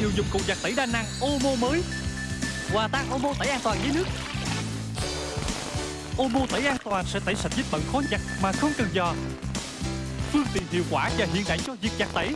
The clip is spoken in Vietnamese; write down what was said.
thiệu dụng cụ giặt tẩy đa năng Omo mới. Hòa tan Omo tẩy an toàn với nước. Omo tẩy an toàn sẽ tẩy sạch vết bẩn khó giặt mà không cần giò Phương tiện hiệu quả và hiện đại cho việc giặt tẩy.